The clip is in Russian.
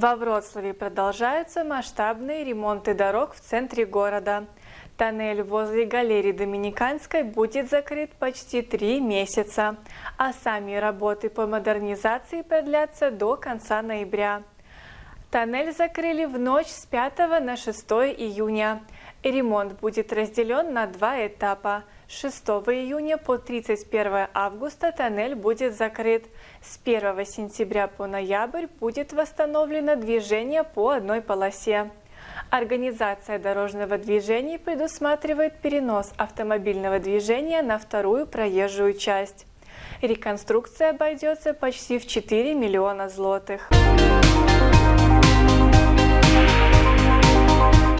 Во Вроцлаве продолжаются масштабные ремонты дорог в центре города. Тоннель возле галереи Доминиканской будет закрыт почти три месяца, а сами работы по модернизации продлятся до конца ноября. Тоннель закрыли в ночь с 5 на 6 июня. Ремонт будет разделен на два этапа. С 6 июня по 31 августа тоннель будет закрыт. С 1 сентября по ноябрь будет восстановлено движение по одной полосе. Организация дорожного движения предусматривает перенос автомобильного движения на вторую проезжую часть. Реконструкция обойдется почти в 4 миллиона злотых.